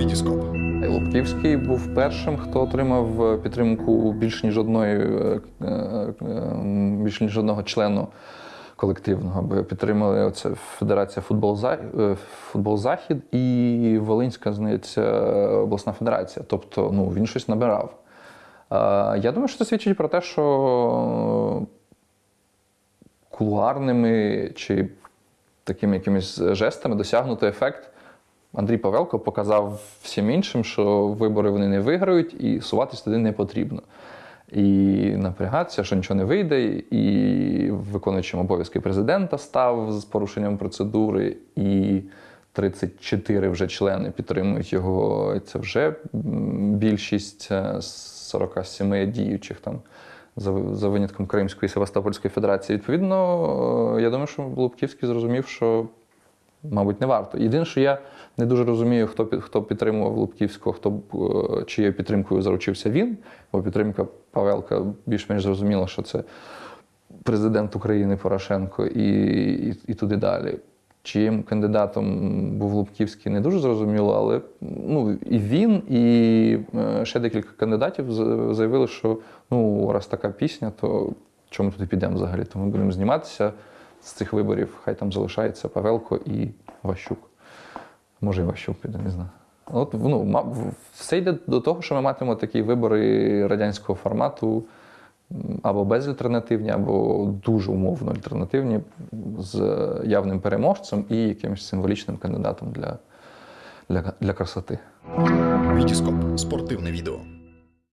Вітіскоп. Лубківський був першим, хто отримав е, підтримку більш ніж одної, е, е, більш ніж одного члену колективного, бо підтримали оце Федерація футбол, За- футбол Захід і Волинська, здається, обласна федерація. Тобто ну, він щось набирав. Я думаю, що це свідчить про те, що кулуарними чи такими якимись жестами досягнути ефект. Андрій Павелко показав всім іншим, що вибори вони не виграють і суватись туди не потрібно. І напрягатися, що нічого не вийде, і виконуючим обов'язки президента став з порушенням процедури, і 34 вже члени підтримують його. Це вже більшість е, з 47 діючих там за, винятком Кримської Севастопольської Федерації. Відповідно, е, я думаю, що Лубківський зрозумів, що мабуть, не варто. Єдине, що я не дуже розумію, хто хто підтримував Лубківського, хто е, чиєю підтримкою заручився він, бо підтримка Павелка більш-менш зрозуміла, що це президент України Порошенко і, і, і туди далі. Чиїм кандидатом був Лубківський, не дуже зрозуміло, але ну, і він, і е, ще декілька кандидатів заявили, що ну, раз така пісня, то чому туди підемо взагалі? То ми будемо зніматися з цих виборів. Хай там залишається Павелко і Ващук. Може, і Ващук піде, не знаю. От ну, все йде до того, що ми матимемо такі вибори радянського формату або безальтернативні, або дуже умовно альтернативні, з явним переможцем і якимось символічним кандидатом для, для, для красоти. Вітіскоп. Спортивне відео.